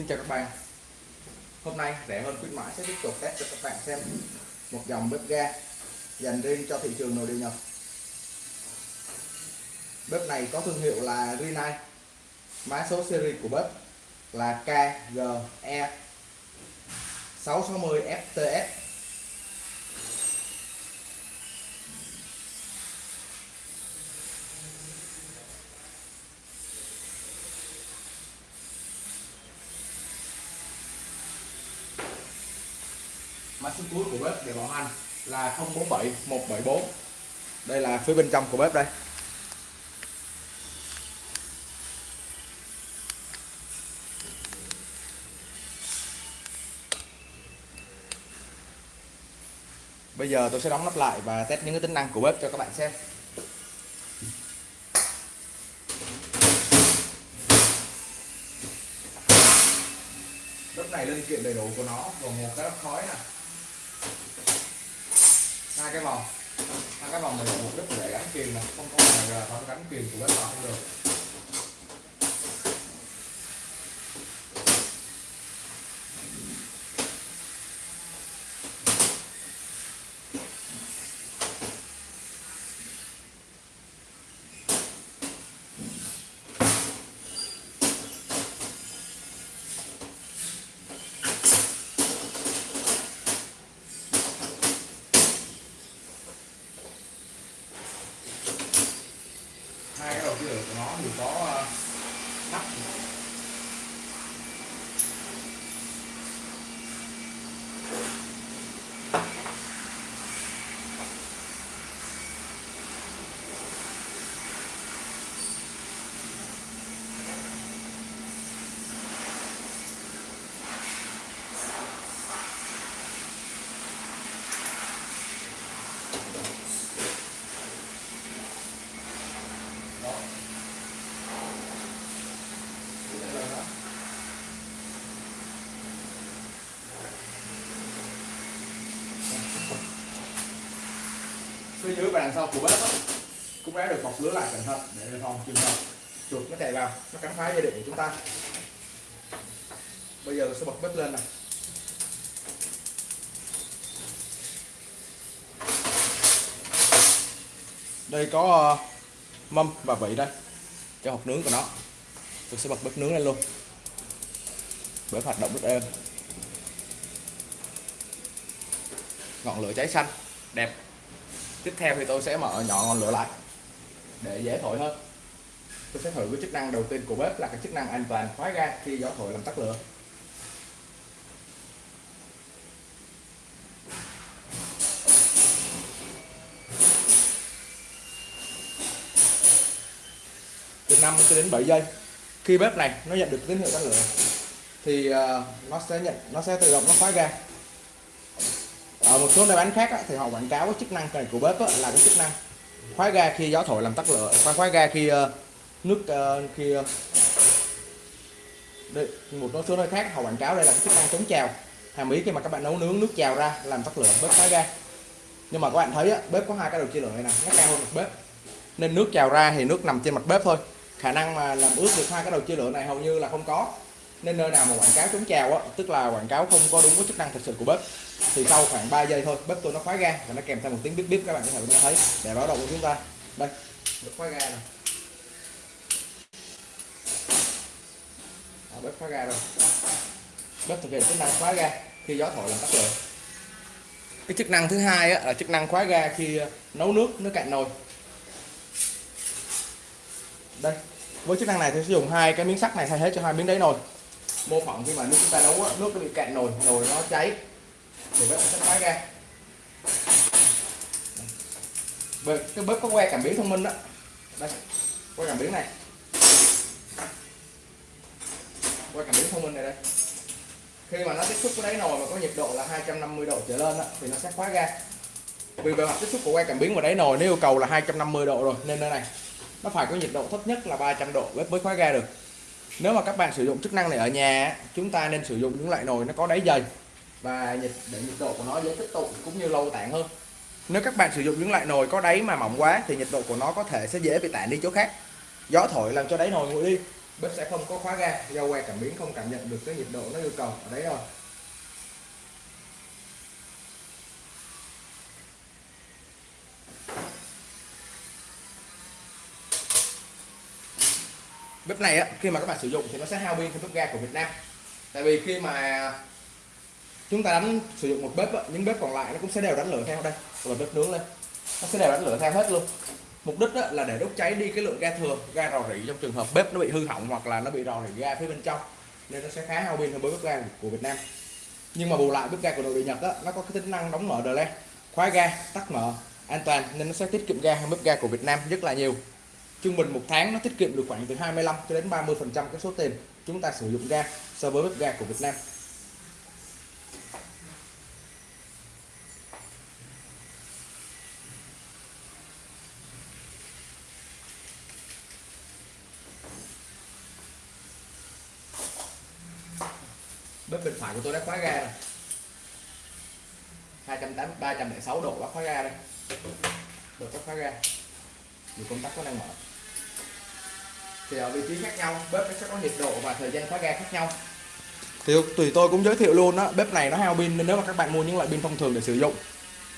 Xin chào các bạn. Hôm nay, rẻ hơn khuyến mãi sẽ tiếp tục test cho các bạn xem một dòng bếp ga dành riêng cho thị trường nội địa Nhật. Bếp này có thương hiệu là Rinnai Mã số series của bếp là KGE 660 FTS mã số cuối của bếp để bảo hành là 047 174 đây là phía bên trong của bếp đây. Bây giờ tôi sẽ đóng nắp lại và test những cái tính năng của bếp cho các bạn xem. Bếp này linh kiện đầy đủ của nó, gồm một cái nắp khói nè hai cái vòng. Hai cái vòng này là rất đích để gắn kìm này không có là không gắn kìm của bếp vào không được hai cái đầu chia lửa của nó thì có ờ, nắp đó Đây là nó phía dưới và đằng sau của bếp cũng đã được bọc lưới lại cẩn thận để phòng trường hợp chuột nó chạy vào. Nó cắn phá dây điện của chúng ta. Bây giờ tôi sẽ bật bếp lên này. Đây có ờ, mâm và vị đây. Cho hộp nướng của nó. Tôi sẽ bật bếp nướng lên luôn. Bếp hoạt động rất êm. Ngọn lửa cháy xanh. Đẹp tiếp theo thì tôi sẽ mở nhỏ ngọn lửa lại để dễ thổi hơn. Tôi sẽ thử cái chức năng đầu tiên của bếp là cái chức năng an toàn khóa ga khi gió thổi làm tắt lửa. Từ 5 cho đến 7 giây, khi bếp này nó nhận được tín hiệu tắt lửa thì ờ, nó sẽ nhận, nó sẽ tự động nó khóa ga ở một số nơi bán khác á, thì họ quảng cáo cái chức năng này của bếp á, là cái chức năng khóa ga khi gió thổi làm tắt lửa khóa khóa ga khi ờ, nước ờ, khi đây, một số nơi khác họ quảng cáo đây là cái chức năng chống trào. Hàm ý khi mà các bạn nấu nướng nước trào ra làm tắt lửa bếp khóa ga. Nhưng mà các bạn thấy á, bếp có hai cái đầu chia lửa này nè nó cao hơn một bếp. Nên nước trào ra thì nước nằm trên mặt bếp thôi. Khả năng mà làm ướt được hai cái đầu chia lửa này hầu như là không có. Nên nơi nào mà quảng cáo chống trào á tức là quảng cáo không có đúng với chức năng thực sự của bếp thì sau khoảng 3 giây thôi bếp tôi nó khóa ga và nó kèm theo một tiếng bíp bíp các bạn có thể nghe thấy. Để báo động của chúng ta. Đây. Được khóa ga này Đó, bếp khóa ga rồi. Bếp thực hiện chức năng khóa ga khi gió thổi làm tắt lửa cái chức năng thứ hai á, là chức năng khóa ga khi ờ, nấu nước nước cạn nồi. Đây. Với chức năng này thì sử dụng hai cái miếng sắt này thay thế cho hai miếng đáy nồi. Mô phỏng khi mà nước chúng ta nấu nước nó bị cạn nồi nồi nó cháy thì bếp sẽ khóa ra. bếp, cái bếp có que cảm biến thông minh đó. Đây que cảm biến này. Que cảm biến thông minh này đây. Khi mà nó tiếp xúc với đáy nồi mà có nhiệt độ là 250 độ trở lên đó, thì nó sẽ khóa ga. Vì bề mặt tiếp xúc của que cảm biến và đáy nồi nếu yêu cầu là 250 độ rồi nên nơi này nó phải có nhiệt độ thấp nhất là 300 độ bếp mới khóa ga được. Nếu mà các bạn sử dụng chức năng này ở nhà chúng ta nên sử dụng những loại nồi nó có đáy dày và nhiệt để nhiệt độ của nó dễ tích tụ cũng như lâu tản hơn. Nếu các bạn sử dụng những loại nồi có đáy mà mỏng quá, thì nhiệt độ của nó có thể sẽ dễ bị tản đi chỗ khác. Gió thổi làm cho đáy nồi nguội đi, bếp sẽ không có khóa ga, do que cảm biến không cảm nhận được cái nhiệt độ nó yêu cầu ở đấy rồi bếp này á, khi mà các bạn sử dụng thì nó sẽ hao pin theo bếp ga của Việt Nam. Tại vì khi mà chúng ta đánh sử dụng một bếp những bếp còn lại nó cũng sẽ đều đánh lửa theo đây. Rồi bếp nướng lên nó sẽ đều đánh lửa theo hết luôn. Mục đích đó là để đốt cháy đi cái lượng ga thừa ga rò rỉ trong trường hợp bếp nó bị hư hỏng hoặc là nó bị rò rỉ ga phía bên trong. Nên nó sẽ khá hao pin hơn với bếp ga của Việt Nam. Nhưng mà bù lại bếp ga của nội địa Nhật đó, nó có cái tính năng đóng mở đờ khóa ga tắt mở an toàn nên nó sẽ tiết kiệm ga hơn bếp ga của Việt Nam rất là nhiều. Trung bình một tháng nó tiết kiệm được khoảng từ 25 cho đến 30 phần trăm cái số tiền chúng ta sử dụng ga so với bếp ga của Việt Nam bếp bên phải của tôi đã khóa ga rồi. 280 306 độ đã khóa ga đây. Được có khóa ga. Dù công tắc có đang mở. Thì ở vị trí khác nhau, bếp nó sẽ có nhiệt độ và thời gian khóa ga khác nhau. Thì tùy tôi cũng giới thiệu luôn đó bếp này nó hao pin nên nếu mà các bạn mua những loại pin thông thường để sử dụng,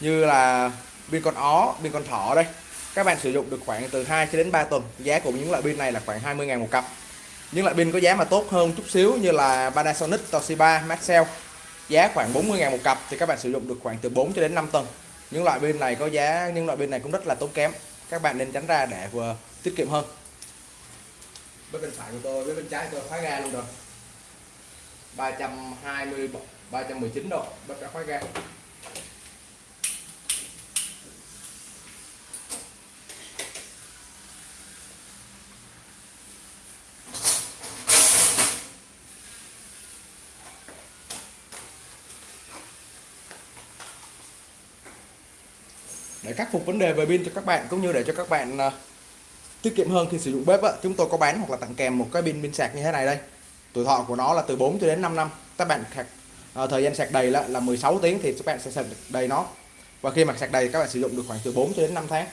như là pin con ó, pin con thỏ đây, các bạn sử dụng được khoảng từ 2 cho đến 3 tuần. Giá của những loại pin này là khoảng 20.000 một cặp những loại pin có giá mà tốt hơn chút xíu như là Panasonic, Toshiba, Maxell. Giá khoảng 40 ngàn một cặp thì các bạn sử dụng được khoảng từ 4 cho đến 5 tuần những loại pin này có giá, những loại pin này cũng rất là tốn kém. Các bạn nên tránh ra để vừa tiết kiệm hơn. Bên bên phải của tôi với bên trái tôi khóa ga luôn rồi. 320 319 độ bật đã khóa ga. Để khắc phục vấn đề về pin cho các bạn cũng như để cho các bạn uh, tiết kiệm hơn khi sử dụng bếp á, chúng tôi có bán hoặc là tặng kèm một cái pin pin sạc như thế này đây. Tuổi thọ của nó là từ 4 cho đến 5 năm. Các bạn sạc uh, thời gian sạc đầy là, là 16 tiếng thì các bạn sẽ sạc đầy nó. Và khi mà sạc đầy các bạn sử dụng được khoảng từ 4 cho đến 5 tháng.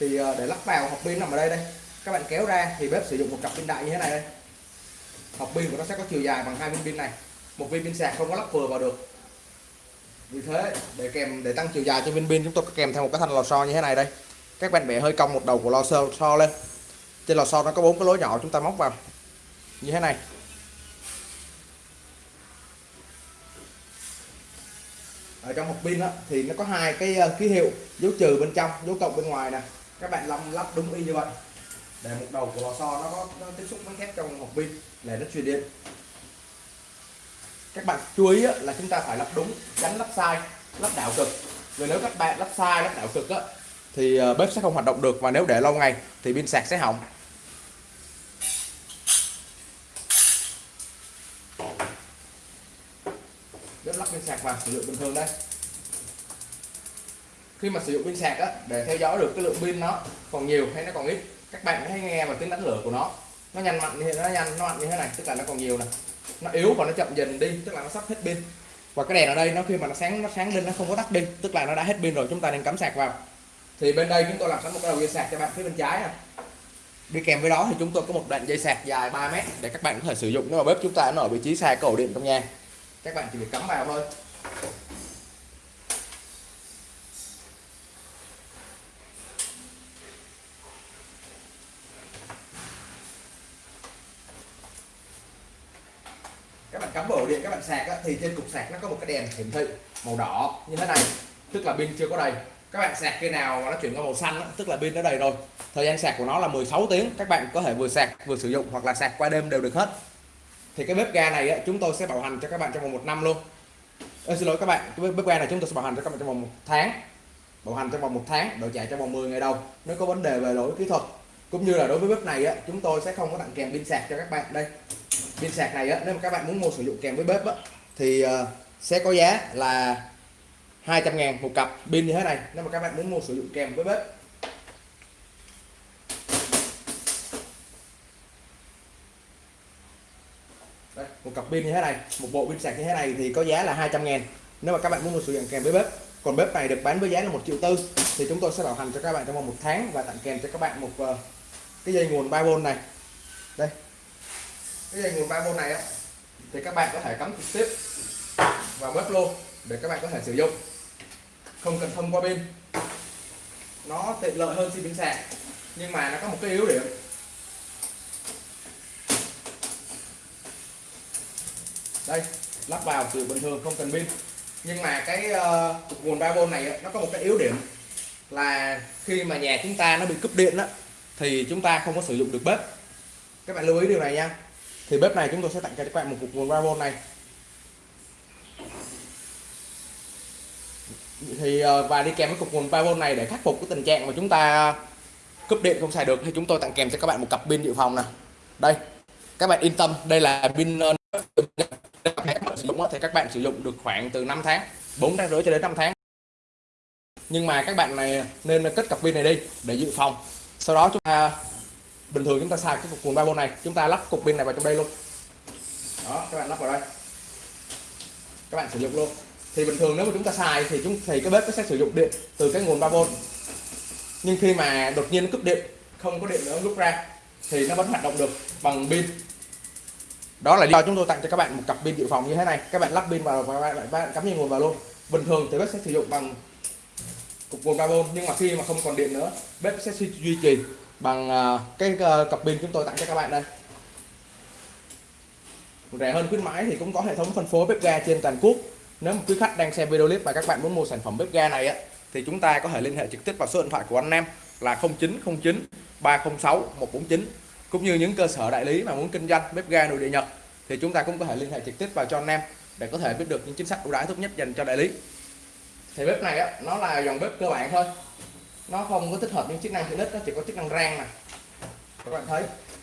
Thì uh, để lắp vào hộp pin nằm ở đây đây. Các bạn kéo ra thì bếp sử dụng một cặp pin đại như thế này đây. Hộp pin của nó sẽ có chiều dài bằng hai viên pin này. Một viên pin sạc không có lắp vừa vào được vì thế để kèm để tăng chiều dài cho viên pin chúng tôi có kèm theo một cái thanh lò xo như thế này đây. Các bạn bẻ hơi cong một đầu của lò xo, xo lên. Trên lò xo nó có bốn cái lỗ nhỏ chúng ta móc vào. Như thế này. Ở trong hộp pin đó, thì nó có hai cái ờ, ký hiệu dấu trừ bên trong dấu cộng bên ngoài nè. Các bạn lắp lắp đúng y như vậy. Để một đầu của lò xo nó có nó tiếp xúc với thép trong hộp pin để nó truyền điện các bạn chú ý là chúng ta phải lắp đúng tránh lắp sai lắp đảo cực. Vì nếu các bạn lắp sai lắp đảo cực á, thì ờ, bếp sẽ không hoạt động được và nếu để lâu ngày thì pin sạc sẽ hỏng. Bếp lắp pin sạc vào sử dụng bình thường đây. Khi mà sử dụng pin sạc á, để theo dõi được cái lượng pin nó còn nhiều hay nó còn ít các bạn hãy nghe vào tiếng đánh lửa của nó. Nó nhanh mạnh như nó nhanh nó mạnh như thế này tức là nó còn nhiều này nó yếu và nó chậm dần đi, tức là nó sắp hết pin. Và cái đèn ở đây nó khi mà nó sáng nó sáng lên, nó không có tắt đi, tức là nó đã hết pin rồi, chúng ta nên cắm sạc vào. Thì bên đây chúng tôi làm sẵn một cái đầu dây sạc cho bạn phía bên trái này đi kèm với đó thì chúng tôi có một đoạn dây sạc dài 3 mét để các bạn có thể sử dụng. Nếu mà bếp chúng ta nó ở vị trí xa cầu điện trong nhà, các bạn chỉ việc cắm vào thôi các bạn cắm vào ổ điện các bạn sạc á, thì trên cục sạc nó có một cái đèn hiển thị màu đỏ như thế này tức là pin chưa có đầy. Các bạn sạc khi nào mà nó chuyển qua màu xanh đó, tức là pin đã đầy rồi. Thời gian sạc của nó là 16 tiếng các bạn có thể vừa sạc vừa sử dụng hoặc là sạc qua đêm đều được hết. Thì cái bếp ga này á, chúng tôi sẽ bảo hành cho các bạn trong vòng một năm luôn. Ê, xin lỗi các bạn cái bếp ga này chúng tôi sẽ bảo hành cho các bạn trong vòng một tháng. Bảo hành trong vòng một tháng đổi chạy trong vòng 10 ngày đầu nếu có vấn đề về lỗi kỹ thuật. Cũng như là đối với bếp này á, chúng tôi sẽ không có tặng kèm pin sạc cho các bạn đây. Pin sạc này á, nếu mà các bạn muốn mua sử dụng kèm với bếp á, thì ờ, sẽ có giá là 200 ngàn một cặp. Pin như thế này nếu mà các bạn muốn mua sử dụng kèm với bếp. Đây, một cặp pin như thế này một bộ pin sạc như thế này thì có giá là 200 ngàn. Nếu mà các bạn muốn mua sử dụng kèm với bếp. Còn bếp này được bán với giá là một triệu tư. Thì chúng tôi sẽ bảo hành cho các bạn trong vòng một tháng và tặng kèm cho các bạn một uh, cái dây nguồn 3V này. Đây cái dây nguồn 3V này á thì các bạn có thể cắm trực tiếp vào bếp luôn để các bạn có thể sử dụng. Không cần thông qua pin. Nó tiện lợi hơn xi pin sạc nhưng mà nó có một cái yếu điểm. Đây lắp vào từ bình thường không cần pin. Nhưng mà cái uh, nguồn 3V này nó có một cái yếu điểm là khi mà nhà chúng ta nó bị cúp điện đó thì chúng ta không có sử dụng được bếp. Các bạn lưu ý điều này nha. Thì bếp này chúng tôi sẽ tặng cho các bạn một cục nguồn 3V này. Thì ờ, và đi kèm với cục nguồn 3V này để khắc phục cái tình trạng mà chúng ta cúp điện không xài được, thì chúng tôi tặng kèm cho các bạn một cặp pin dự phòng nè. Đây, các bạn yên tâm, đây là pin ờ, sử dụng thì các bạn sử dụng được khoảng từ 5 tháng 4 tháng rưỡi cho đến 5 tháng. Nhưng mà các bạn này nên cất cặp pin này đi để dự phòng. Sau đó chúng ta, bình thường chúng ta xài cái cục nguồn 3V này, chúng ta lắp cục pin này vào trong đây luôn. Đó, các bạn lắp vào đây. Các bạn sử dụng luôn thì bình thường nếu mà chúng ta xài thì chúng, thì cái bếp nó sẽ sử dụng điện từ cái nguồn 3V nhưng khi mà đột nhiên nó cúp điện, không có điện nữa lúc ra, thì nó vẫn hoạt động được bằng pin. Đó là do chúng tôi tặng cho các bạn một cặp pin dự phòng như thế này. Các bạn lắp pin vào và các bạn bạn cắm dây nguồn vào luôn. Bình thường thì bếp sẽ sử dụng bằng cục nguồn 3V nhưng mà khi mà không còn điện nữa, bếp sẽ duy trì bằng à, cái ờ, cặp pin chúng tôi tặng cho các bạn đây. Rẻ hơn khuyến mãi thì cũng có hệ thống phân phối bếp ga trên toàn quốc nếu mà quý khách đang xem video clip và các bạn muốn mua sản phẩm bếp ga này á, thì chúng ta có thể liên hệ trực tiếp vào số điện thoại của anh em là 0909 306 149 cũng như những cơ sở đại lý mà muốn kinh doanh bếp ga nội địa Nhật, thì chúng ta cũng có thể liên hệ trực tiếp vào cho anh em để có thể biết được những chính sách ưu đãi tốt nhất dành cho đại lý. Thì bếp này á, nó là dòng bếp cơ bản thôi. Nó không có tích hợp những chức năng tiện ích nó chỉ có chức năng rang nè. Các bạn thấy,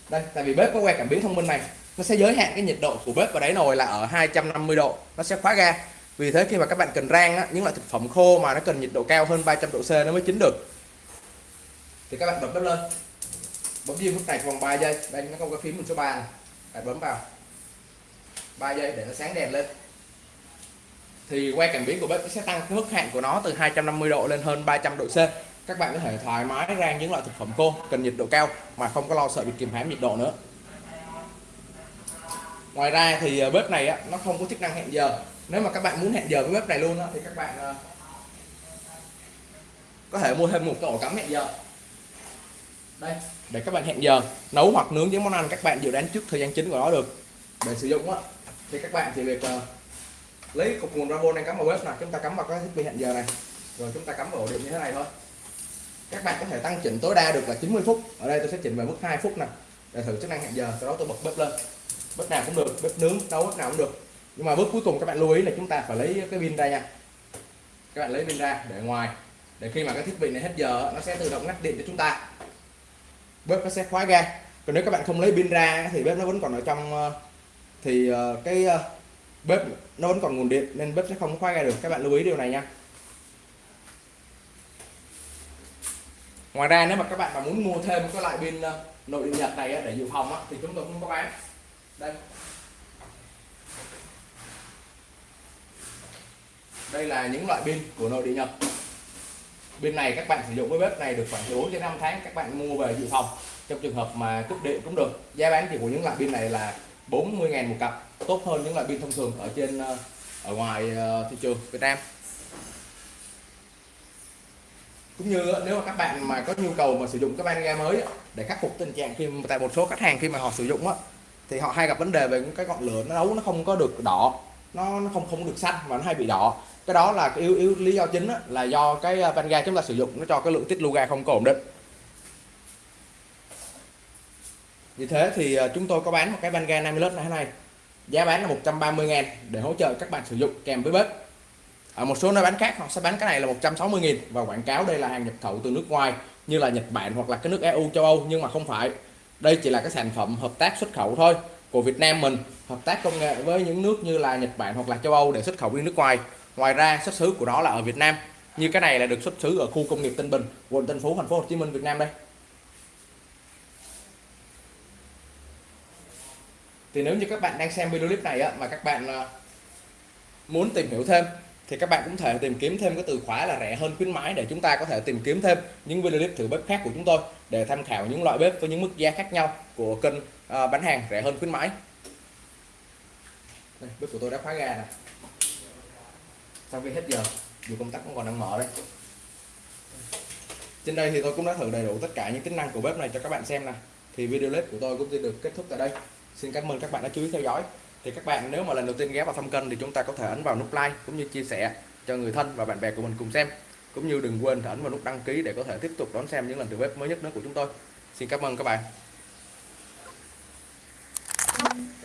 đây, tại vì bếp có que cảm biến thông minh này, nó sẽ giới hạn cái nhiệt độ của bếp vào đáy nồi là ở 250 độ, nó sẽ khóa ga vì thế khi mà các bạn cần rang á, những loại thực phẩm khô mà nó cần nhiệt độ cao hơn 300 độ C nó mới chín được. Thì các bạn bật bếp lên. Bấm diêm nút này vòng 3 giây. Đây nó có cái phím số 3 này. Bạn bấm vào. 3 giây để nó sáng đèn lên. Thì que cảm biến của bếp sẽ tăng cái mức hạn của nó từ 250 độ lên hơn 300 độ C. Các bạn có thể thoải mái rang những loại thực phẩm khô cần nhiệt độ cao mà không có lo sợ bị kìm hãm nhiệt độ nữa. Ngoài ra thì ờ, bếp này á, nó không có chức năng hẹn giờ nếu mà các bạn muốn hẹn giờ với bếp này luôn đó, thì các bạn ờ, có thể mua thêm một cái ổ cắm hẹn giờ. Đây. Để các bạn hẹn giờ nấu hoặc nướng những món ăn các bạn dự đoán trước thời gian chính của nó được. Để sử dụng á thì các bạn chỉ việc uh, lấy cục nguồn rabo này cắm vào bếp này chúng ta cắm vào cái thiết bị hẹn giờ này. Rồi chúng ta cắm vào ổ điện như thế này thôi. Các bạn có thể tăng chỉnh tối đa được là 90 phút. Ở đây tôi sẽ chỉnh về mức 2 phút này để thử chức năng hẹn giờ sau đó tôi bật bếp lên. Bếp nào cũng được bếp nướng nấu bếp nào cũng được nhưng mà bước cuối cùng các bạn lưu ý là chúng ta phải lấy cái pin ra nha. Các bạn lấy pin ra để ngoài, để khi mà cái thiết bị này hết giờ, nó sẽ tự động ngắt điện cho chúng ta. Bếp nó sẽ khóa ga. Còn nếu các bạn không lấy pin ra thì bếp nó vẫn còn ở trong ờ, thì ờ, cái ờ, bếp nó vẫn còn nguồn điện nên bếp sẽ không khóa ga được. Các bạn lưu ý điều này nha. Ngoài ra nếu mà các bạn mà muốn mua thêm cái loại pin nội địa nhật này để dự phòng thì chúng tôi cũng có bán. Đây. Đây là những loại pin của nội địa nhập. bên này các bạn sử dụng với bếp này được khoảng 4 đến 5 tháng các bạn mua về dự phòng. Trong trường hợp mà cúp điện cũng được. Giá bán thì của những loại pin này là 40.000 một cặp tốt hơn những loại pin thông thường ở trên ờ, ở ngoài ờ, thị trường Việt Nam. Cũng như ờ, nếu mà các bạn mà có nhu cầu mà sử dụng cái ban ga mới để khắc phục tình trạng khi tại một số khách hàng khi mà họ sử dụng á thì họ hay gặp vấn đề về những cái ngọn lửa nó nấu nó không có được đỏ nó, nó không không được xanh mà nó hay bị đỏ cái đó là cái yếu yếu lý do chính đó, là do cái ờ, van ga chúng ta sử dụng nó cho cái lượng tiết lưu ga không có ổn định. Vì thế thì ờ, chúng tôi có bán một cái van ga 50 lít này này. Giá bán là 130 ngàn để hỗ trợ các bạn sử dụng kèm với bếp. Ở một số nơi bán khác họ sẽ bán cái này là 160 nghìn và quảng cáo đây là hàng nhập khẩu từ nước ngoài như là Nhật Bản hoặc là cái nước EU châu Âu nhưng mà không phải. Đây chỉ là cái sản phẩm hợp tác xuất khẩu thôi của Việt Nam mình hợp tác công nghệ với những nước như là Nhật Bản hoặc là châu Âu để xuất khẩu đi nước ngoài ngoài ra xuất xứ của nó là ở Việt Nam. Như cái này là được xuất xứ ở khu công nghiệp Tân Bình quận Tân Phú thành phố Hồ Chí Minh Việt Nam đây. Thì nếu như các bạn đang xem video clip này á, mà các bạn à, muốn tìm hiểu thêm thì các bạn cũng thể tìm kiếm thêm cái từ khóa là rẻ hơn khuyến mãi để chúng ta có thể tìm kiếm thêm những video clip thử bếp khác của chúng tôi để tham khảo những loại bếp với những mức giá khác nhau của kênh à, bán hàng rẻ hơn khuyến mãi. Đây, bếp của tôi đã khóa ga nè sau khi hết giờ, dù công tắc vẫn còn đang mở đây. Trên đây thì tôi cũng đã thử đầy đủ tất cả những tính năng của bếp này cho các bạn xem nè. Thì video clip của tôi cũng sẽ được kết thúc tại đây. Xin cảm ơn các bạn đã chú ý theo dõi. Thì các bạn nếu mà lần đầu tiên ghé vào thăm kênh thì chúng ta có thể ấn vào nút like cũng như chia sẻ cho người thân và bạn bè của mình cùng xem. Cũng như đừng quên ấn vào nút đăng ký để có thể tiếp tục đón xem những lần thử bếp mới nhất nữa của chúng tôi. Xin cảm ơn các bạn.